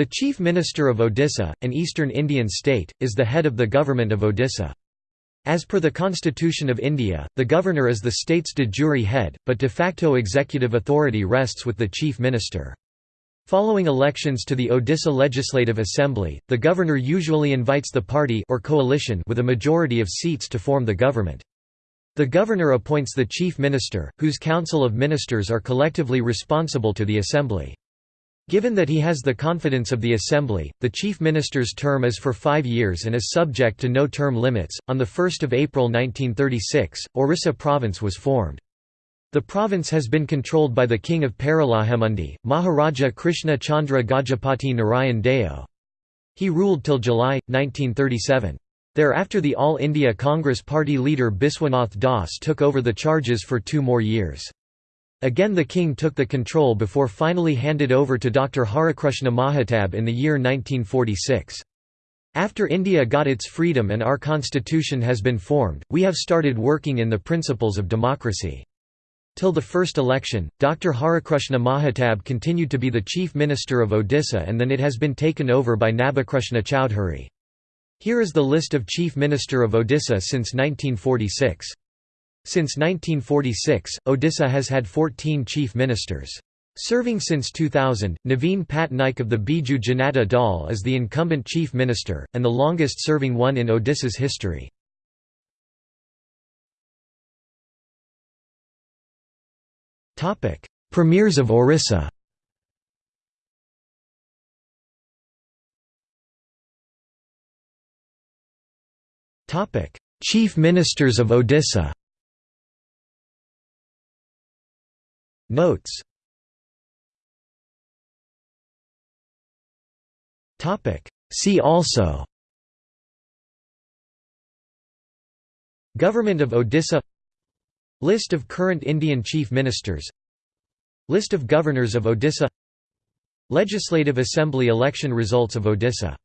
The Chief Minister of Odisha, an eastern Indian state, is the head of the government of Odisha. As per the Constitution of India, the governor is the state's de jure head, but de facto executive authority rests with the chief minister. Following elections to the Odisha Legislative Assembly, the governor usually invites the party or coalition with a majority of seats to form the government. The governor appoints the chief minister, whose council of ministers are collectively responsible to the assembly. Given that he has the confidence of the Assembly, the Chief Minister's term is for five years and is subject to no term limits. On 1 April 1936, Orissa Province was formed. The province has been controlled by the King of Paralakhemundi, Maharaja Krishna Chandra Gajapati Narayan Deo. He ruled till July, 1937. Thereafter the All India Congress Party leader Biswanath Das took over the charges for two more years. Again the king took the control before finally handed over to Dr. Harikrushna Mahatab in the year 1946. After India got its freedom and our constitution has been formed, we have started working in the principles of democracy. Till the first election, Dr. Harikrushna Mahatab continued to be the chief minister of Odisha and then it has been taken over by Nabakrushna Chowdhury. Here is the list of chief minister of Odisha since 1946. Since 1946, Odisha has had 14 chief ministers. Serving since 2000, Naveen Patnaik of the Biju Janata Dal is the incumbent chief minister, and the longest-serving one in Odisha's history. Premiers of Orissa Chief Ministers of Odisha Notes. See also. Government of Odisha. List of current Indian Chief Ministers. List of Governors of Odisha. Legislative Assembly election results of Odisha